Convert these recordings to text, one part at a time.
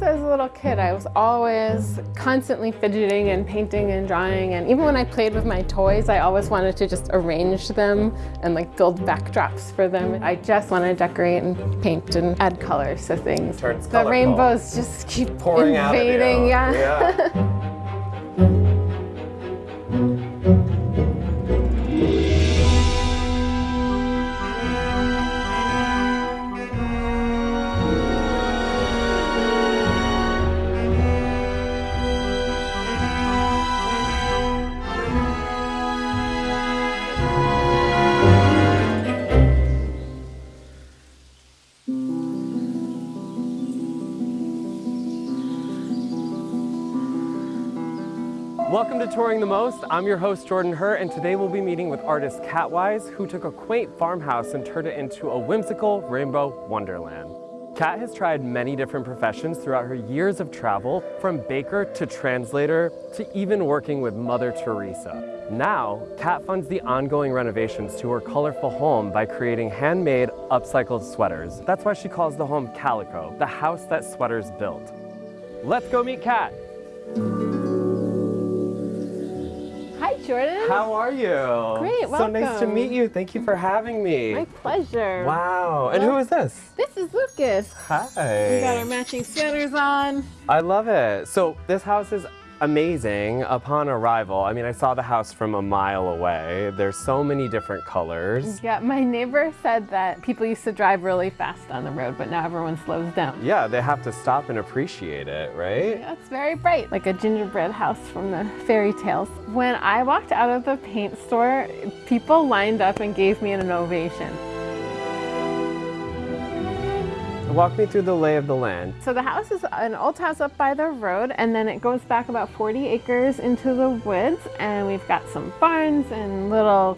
since I was a little kid, I was always constantly fidgeting and painting and drawing. And even when I played with my toys, I always wanted to just arrange them and like build backdrops for them. I just want to decorate and paint and add colors to things. Turns the colorful. rainbows just keep Pouring out of you. invading. yeah. yeah. Welcome to Touring the Most. I'm your host, Jordan Hurt, and today we'll be meeting with artist Katwise, who took a quaint farmhouse and turned it into a whimsical rainbow wonderland. Kat has tried many different professions throughout her years of travel, from baker to translator to even working with Mother Teresa. Now, Kat funds the ongoing renovations to her colorful home by creating handmade, upcycled sweaters. That's why she calls the home Calico, the house that sweaters built. Let's go meet Kat. Hi, Jordan. How are you? Great, welcome. So nice to meet you. Thank you for having me. My pleasure. Wow. And who is this? This is Lucas. Hi. We got our matching sweaters on. I love it. So this house is amazing upon arrival. I mean, I saw the house from a mile away. There's so many different colors. Yeah, my neighbor said that people used to drive really fast on the road, but now everyone slows down. Yeah, they have to stop and appreciate it, right? Yeah, It's very bright, like a gingerbread house from the fairy tales. When I walked out of the paint store, people lined up and gave me an ovation. Walk me through the lay of the land. So the house is an old house up by the road, and then it goes back about 40 acres into the woods, and we've got some barns and little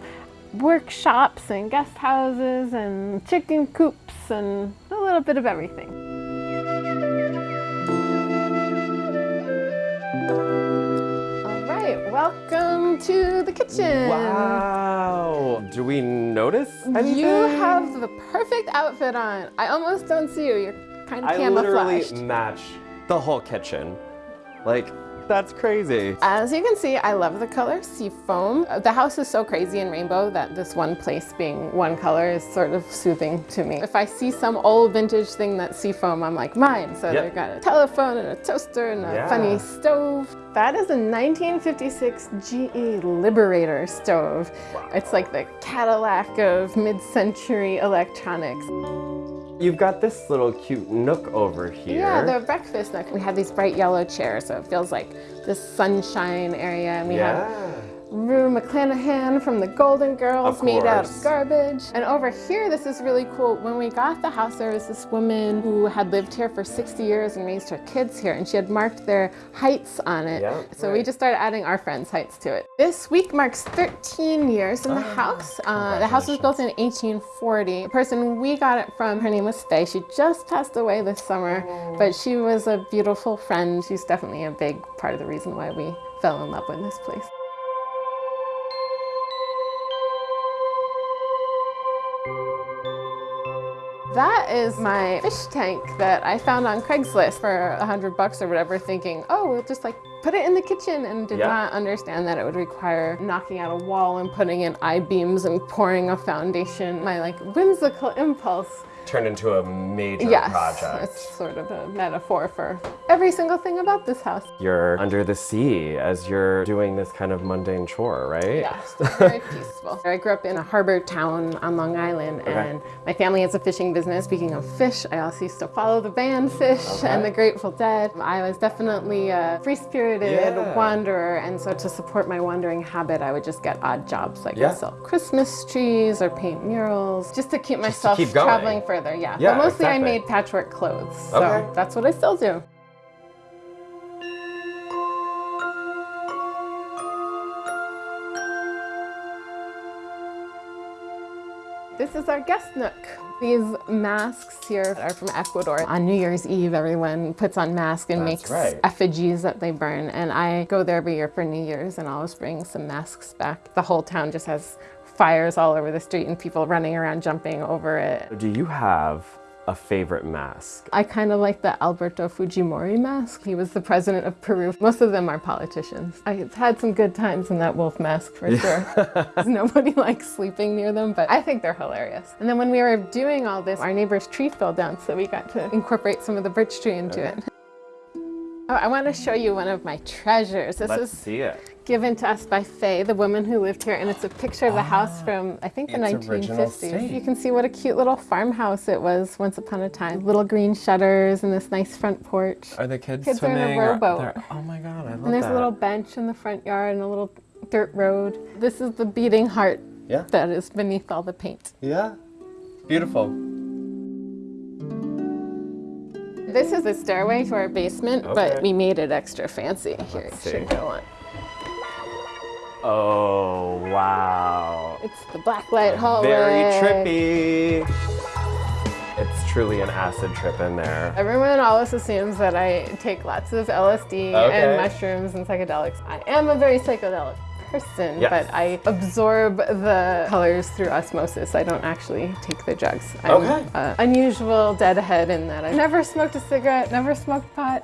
workshops and guest houses and chicken coops and a little bit of everything. Welcome to the kitchen. Wow. Do we notice anything? You have the perfect outfit on. I almost don't see you. You're kind of I literally match the whole kitchen. Like, that's crazy. As you can see, I love the color seafoam. Uh, The house is so crazy in rainbow that this one place being one color is sort of soothing to me. If I see some old vintage thing that's seafoam, I'm like, mine. So Yep. they've got a telephone and a toaster and a Yeah. funny stove. That is a 1956 GE Liberator stove. It's like the Cadillac of mid-century electronics. You've got this little cute nook over here. Yeah, the breakfast nook. We have these bright yellow chairs, so it feels like this sunshine area. And we have yeah. Rue McClanahan from the Golden Girls made out of garbage. And over here, this is really cool. When we got the house, there was this woman who had lived here for 60 years and raised her kids here, and she had marked their heights on it. Yeah, so we just started adding our friends' heights to it. This week marks 13 years in the Ah, house. Uh, the house was built in 1840. The person we got it from, her name was Faye. She just passed away this summer, but she was a beautiful friend. She's definitely a big part of the reason why we fell in love with this place. That is my fish tank that I found on Craigslist for a hundred bucks or whatever, thinking, oh, we'll just like put it in the kitchen and did Yeah. not understand that it would require knocking out a wall and putting in I-beams and pouring a foundation. My like whimsical impulse Turned into a major Yes, project. it's sort of a metaphor for every single thing about this house. You're under the sea as you're doing this kind of mundane chore, right? Yes, very peaceful. I grew up in a harbor town on Long Island, and my family has a fishing business. Speaking of fish, I also used to follow the band Phish Okay. and the Grateful Dead. I was definitely a free-spirited Yeah. wanderer, and so to support my wandering habit, I would just get odd jobs like Yeah. sell Christmas trees or paint murals, just to keep myself keep going. traveling further. Yeah, Yeah, but mostly I made patchwork clothes, so Okay. that's what I still do. This is our guest nook. These masks here are from Ecuador. On New Year's Eve, everyone puts on masks and That's makes right. effigies that they burn. And I go there every year for New Year's and always bring some masks back. The whole town just has fires all over the street and people running around jumping over it. Do you have a favorite mask? I kind of like the Alberto Fujimori mask. He was the president of Peru. Most of them are politicians. I've had some good times in that wolf mask for sure. Nobody likes sleeping near them, but I think they're hilarious. And then when we were doing all this, our neighbor's tree fell down, so we got to incorporate some of the birch tree into it. Oh, I want to show you one of my treasures. This Let's is see it. given to us by Faye, the woman who lived here, and it's a picture of the house ah, from, I think, the its original 1950s. You can see what a cute little farmhouse it was once upon a time. Little green shutters and this nice front porch. Are the kids, Kids are in a swimming? rowboat. Oh my god, I love And there's that. a little bench in the front yard and a little dirt road. This is the beating heart Yeah. that is beneath all the paint. Yeah. Beautiful. This is the stairway to our basement, Okay. but we made it extra fancy. Here, it Let's should go on. Oh, wow. It's the blacklight hallway. Very trippy. It's truly an acid trip in there. Everyone always assumes that I take lots of LSD Okay. and mushrooms and psychedelics. I am a very psychedelic person, Yes. but I absorb the colors through osmosis. I don't actually take the drugs. I'm Okay. uh, unusual deadhead in that I never smoked a cigarette, never smoked pot.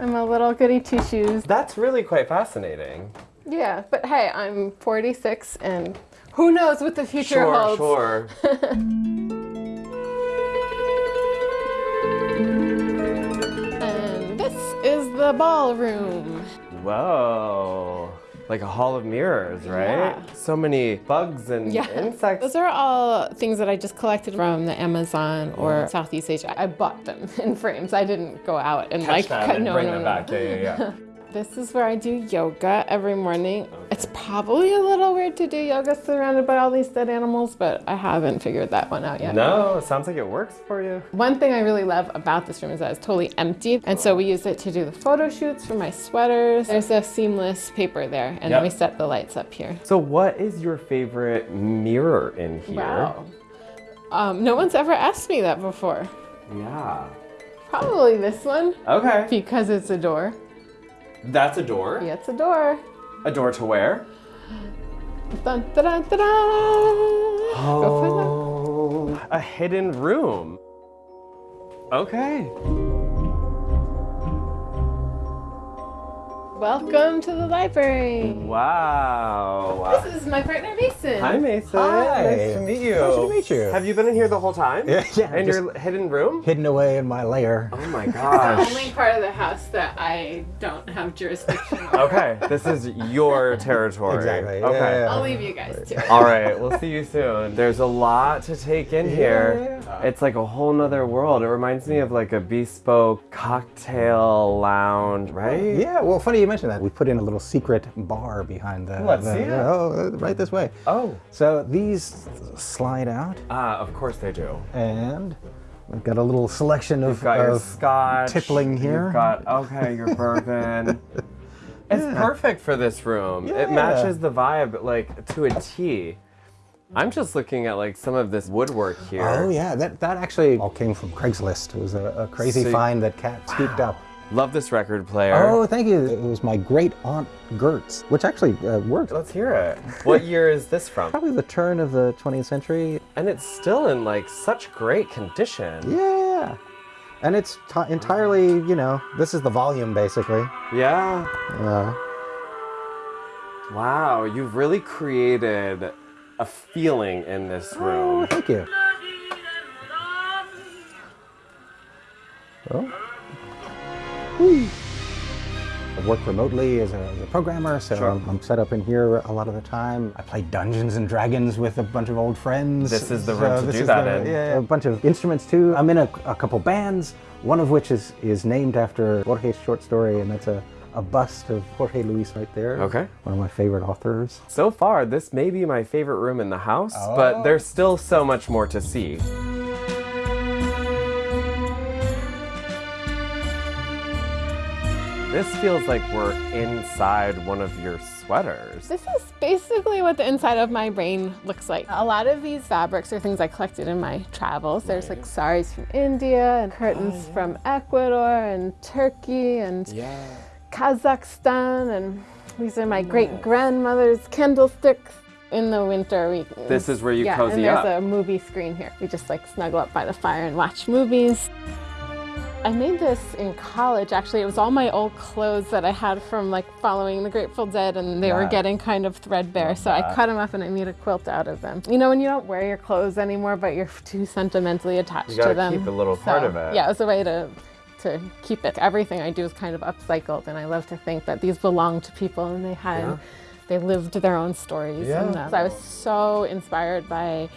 I'm a little goody two shoes. That's really quite fascinating. Yeah, but hey, I'm 46 and who knows what the future Sure, holds. sure. And this is the ballroom. Whoa. Like a hall of mirrors, right? Yeah. So many bugs and Yeah. insects. Those are all things that I just collected from the Amazon or Southeast Asia. I bought them in frames. I didn't go out and like Catch them and no, bring no, them no. back. Yeah, yeah, yeah. This is where I do yoga every morning. It's probably a little weird to do yoga surrounded by all these dead animals, but I haven't figured that one out yet. no, it sounds like it works for you. One thing I really love about this room is that it's totally empty. And so we use it to do the photo shoots for my sweaters. There's a seamless paper there, and Yep. then we set the lights up here. So, what is your favorite mirror in here? Wow. Um, no one's ever asked me that before. Yeah. Probably this one Okay. because it's a door. That's a door. Yeah, it's a door. A door to where? Dun, da, da, da, da. Go find Oh, a hidden room. Okay. Welcome to the library. Wow. This is my partner Mason. Hi, Mason. Hi. Nice to meet you. Nice to meet you. Have you been in here the whole time? Yeah, yeah, In your hidden room? Hidden away in my lair. Oh my The only part of the house that I don't have jurisdiction over. okay, this is your territory. Exactly, Okay. yeah. I'll leave you guys to it. All right, we'll see you soon. There's a lot to take in here. Yeah. It's like a whole nother world. It reminds me of like a bespoke cocktail lounge, right? Yeah, well, funny you mentioned that. We put in a little secret bar behind the. Let's the- see it. Oh, uh, right this way. Oh. So these slide out, Ah, of course they do. and we've got a little selection of, You've got your of scotch. tippling here. You've got okay, your bourbon. It's perfect for this room. It matches the vibe like to a T. I'm just looking at like some of this woodwork here. Oh yeah, that that actually all came from Craigslist. It was a, a crazy So find that Kat scooped up. Love this record player. Oh, thank you. It was my great aunt Gertz, which actually uh, worked. Let's hear it. What year is this from? Probably the turn of the 20th century. And it's still in like such great condition. Yeah. And it's entirely, you know, this is the volume basically. Yeah. Uh, Wow, you've really created a feeling in this oh, room. thank you. Oh. Whee. I work remotely as a, as a programmer, so Sure. I'm, I'm set up in here a lot of the time. I play Dungeons and Dragons with a bunch of old friends. This is the room to this do that the- in. Yeah, a bunch of instruments too. I'm in a, a couple bands, one of which is, is named after Borges' short story, and that's a, a bust of Jorge Luis right there. Okay. One of my favorite authors. So far, this may be my favorite room in the house, but Oh. there's still so much more to see. This feels like we're inside one of your sweaters. This is basically what the inside of my brain looks like. A lot of these fabrics are things I collected in my travels. There's like saris from India and curtains oh, from Ecuador and Turkey and Kazakhstan and these are my great grandmother's candlesticks. in the winter, we This is where you yeah, cozy and there's up. a movie screen here. We just like snuggle up by the fire and watch movies. I made this in college. Actually, it was all my old clothes that I had from like following the Grateful Dead, and they were getting kind of threadbare. So I cut them up and I made a quilt out of them. You know, when you don't wear your clothes anymore, but you're too sentimentally attached You gotta to them. keep a little part of it. Yeah, it was a way to to keep it. Everything I do is kind of upcycled, and I love to think that these belong to people and they had. Yeah. They lived their own stories. Yeah. So I was so inspired by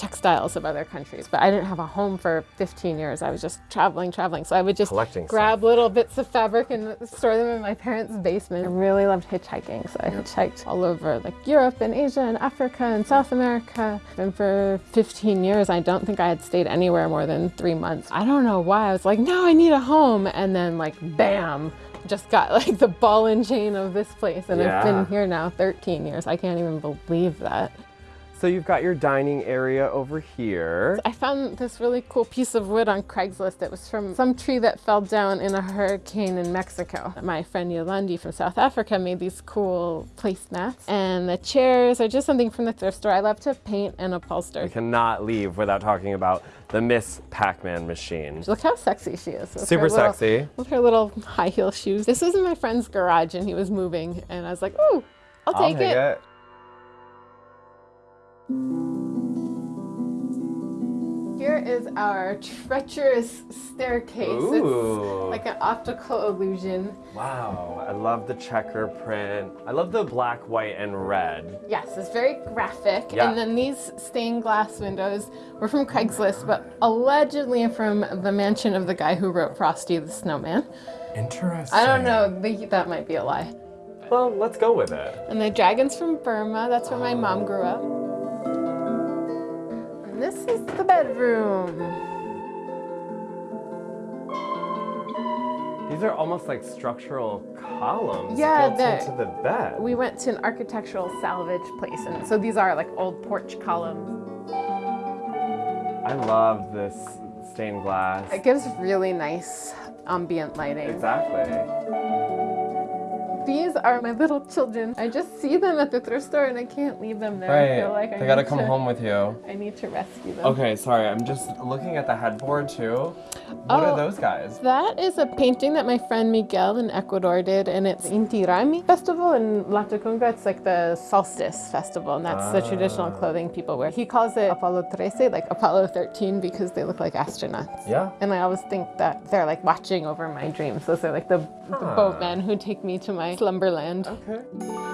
textiles of other countries. But I didn't have a home for 15 years. I was just traveling, traveling. So I would just Collecting grab little bits of fabric and store them in my parents' basement. I really loved hitchhiking. So I hitchhiked all over like Europe and Asia and Africa and South America. And for 15 years, I don't think I had stayed anywhere more than three months. I don't know why. I was like, no, I need a home. And then like, bam, just got like the ball and chain of this place. And I've been here now 13 years. I can't even believe that. So you've got your dining area over here. I found this really cool piece of wood on Craigslist. It was from some tree that fell down in a hurricane in Mexico. My friend Yolandi from South Africa made these cool placemats. And the chairs are just something from the thrift store. I love to paint and upholster. We cannot leave without talking about the Miss Pac-Man machine. Look how sexy she is. Super little- sexy. With her little high heel shoes. This was in my friend's garage and he was moving. And I was like, ooh, I'll take take it. Here is our treacherous staircase. Ooh. It's like an optical illusion. Wow, I love the checker print. I love the black, white, and red. Yes, it's very graphic. Yeah. And then these stained glass windows were from Craigslist, but allegedly from the mansion of the guy who wrote Frosty the Snowman. Interesting. I don't know, that might be a lie. Well, let's go with it. And the dragon's from Burma. That's where my mom grew up. This is the bedroom. These are almost like structural columns Yeah, built into the bed. We went to an architectural salvage place, and so these are like old porch columns. I love this stained glass. It gives really nice ambient lighting. Exactly. These are my little children. I just see them at the thrift store and I can't leave them there. I feel like I they gotta come to- home with you. I need to rescue them. Okay, sorry. I'm just looking at the headboard too. What Oh. are those guys? That is a painting that my friend Miguel in Ecuador did, and it's Inti Raymi Festival in Latacunga. It's like the solstice festival, and that's the traditional ah. clothing people wear. He calls it Apollo 13, like Apollo 13, because they look like astronauts. Yeah. And I always think that they're like watching over my dreams. Those are like the, the ah. boatmen who take me to my slumberland. Okay.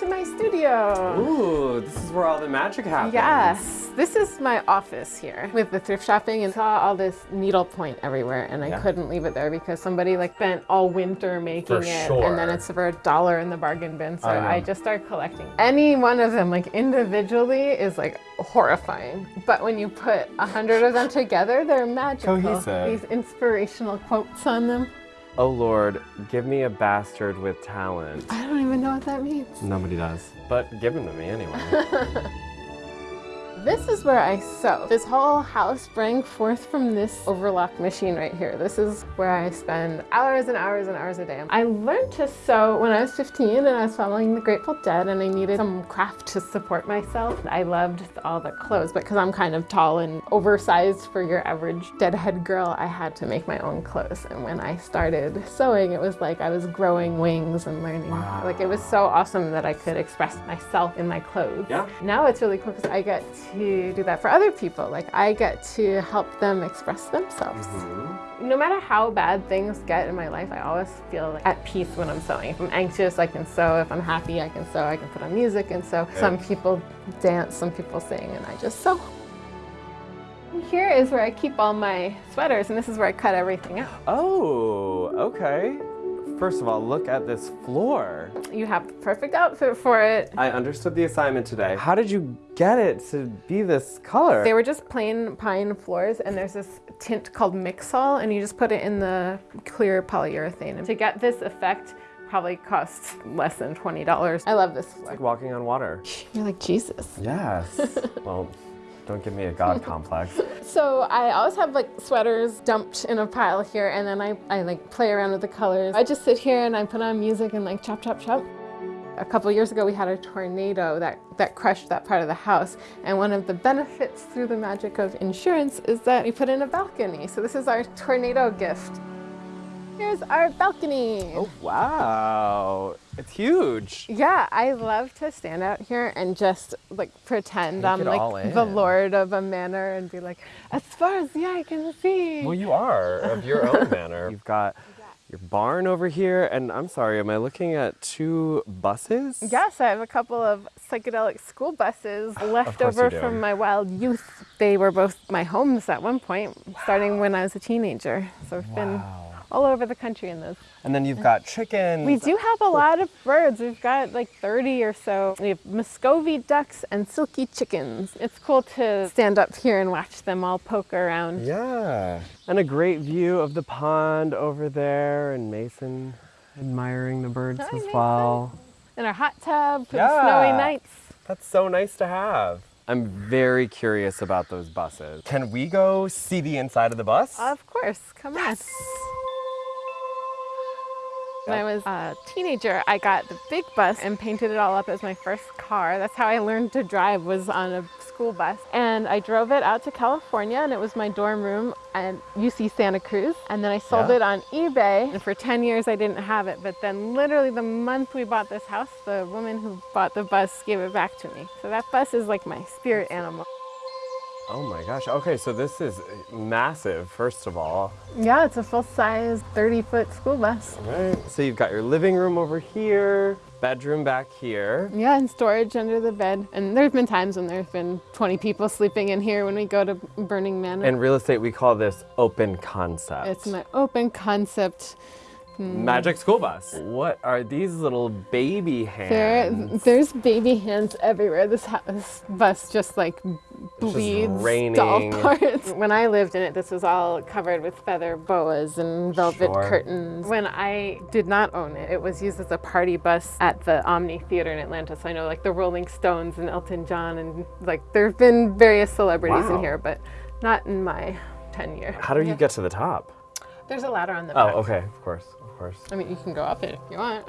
To my studio. Ooh, this is where all the magic happens. Yes, this is my office here with the thrift shopping and saw all this needlepoint everywhere and I Yeah. couldn't leave it there because somebody like spent all winter making For it sure. and then it's for a dollar in the bargain bin. So I. I, just started collecting. Any one of them like individually is like horrifying. But when you put a hundred of them together, they're magical. Cohesive. These inspirational quotes on them. Oh Lord, give me a bastard with talent. I don't even know what that means. Nobody does. But give him to me anyway. This is where I sew. This whole house sprang forth from this overlock machine right here. This is where I spend hours and hours and hours a day. I learned to sew when I was 15 and I was following the Grateful Dead and I needed some craft to support myself. I loved all the clothes, but because I'm kind of tall and oversized for your average deadhead girl, I had to make my own clothes. And when I started sewing, it was like I was growing wings and learning. Like it was so awesome that I could express myself in my clothes. Yeah. Now it's really cool because I get to do that for other people. Like I get to help them express themselves. Mm-hmm. No matter how bad things get in my life, I always feel like at peace when I'm sewing. If I'm anxious, I can sew. If I'm happy, I can sew. I can put on music and sew. Some people dance, some people sing, and I just sew. Here is where I keep all my sweaters, and this is where I cut everything out. oh, okay. First of all, look at this floor. You have the perfect outfit for it. I understood the assignment today. How did you get it to be this color? They were just plain pine floors, and there's this tint called Mixol, and you just put it in the clear polyurethane. And to get this effect, probably costs less than twenty dollars. I love this floor. like walking on water. You're like Jesus. Yes. well, Don't give me a god complex. So I always have like sweaters dumped in a pile here and then I, I like play around with the colors. I just sit here and I put on music and like chop, chop, chop. A couple years ago we had a tornado that, that crushed that part of the house and one of the benefits through the magic of insurance is that we put in a balcony. So this is our tornado gift. Here's our balcony. Oh, wow. It's huge. Yeah, I love to stand out here and just like pretend Take I'm like the lord of a manor and be like, as far as the eye can see. Well, you are of your own manor. You've got your barn over here, and I'm sorry, am I looking at two buses? Yes, I have a couple of psychedelic school buses left over from my wild youth. They were both my homes at one point, starting when I was a teenager. So I've been Wow. All over the country in those. And then you've got chickens. We do have a lot of birds. We've got like 30 or so. We have Muscovy ducks and Silkie chickens. It's cool to stand up here and watch them all poke around. Yeah. And a great view of the pond over there, and Mason admiring the birds Hi, as Mason. well. In our hot tub for Yeah. the snowy nights. That's so nice to have. I'm very curious about those buses. Can we go see the inside of the bus? Of course, come on. When I was a teenager, I got the big bus and painted it all up as my first car. That's how I learned to drive was on a school bus. And I drove it out to California and it was my dorm room at UC Santa Cruz. And then I sold Yeah. it on eBay. And for 10 years I didn't have it. But then literally the month we bought this house, the woman who bought the bus gave it back to me. So that bus is like my spirit animal. Oh my gosh. Okay, so this is uh, massive, first of all. Yeah, it's a full-size 30-foot school bus. Right. So you've got your living room over here, bedroom back here. Yeah, and storage under the bed. And there's been times when there's been 20 people sleeping in here when we go to Burning Man. In real estate, we call this open concept. it's my open concept. Hmm. Magic school bus. What are these little baby There, hands? there's baby hands everywhere. This, this bus just like bleeds doll raining. parts. When I lived in it, this was all covered with feather boas and velvet Sure. curtains. When I did not own it, it was used as a party bus at the Omni Theater in Atlanta. So I know like the Rolling Stones and Elton John and like there have been various celebrities Wow. in here, but not in my tenure. How do you get to the top? There's a ladder on the Oh, back. okay, of course, of course. I mean, you can go up it if you want.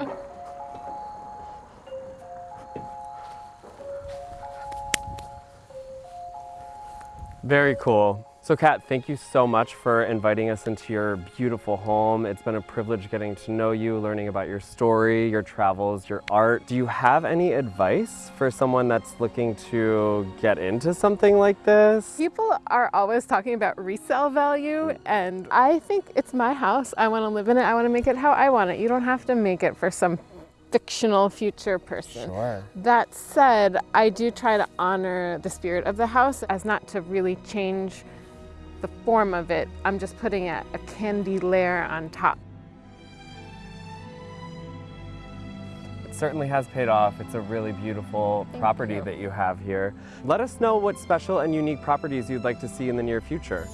Very cool. So, Kat, thank you so much for inviting us into your beautiful home. It's been a privilege getting to know you, learning about your story, your travels, your art. Do you have any advice for someone that's looking to get into something like this? People are always talking about resale value, and I think it's my house. I want to live in it. I want to make it how I want it. You don't have to make it for some fictional future person. Sure. That said, I do try to honor the spirit of the house as not to really change the form of it. I'm just putting a, a candy layer on top. It certainly has paid off. It's a really beautiful Thank property you. that you have here. Let us know what special and unique properties you'd like to see in the near future.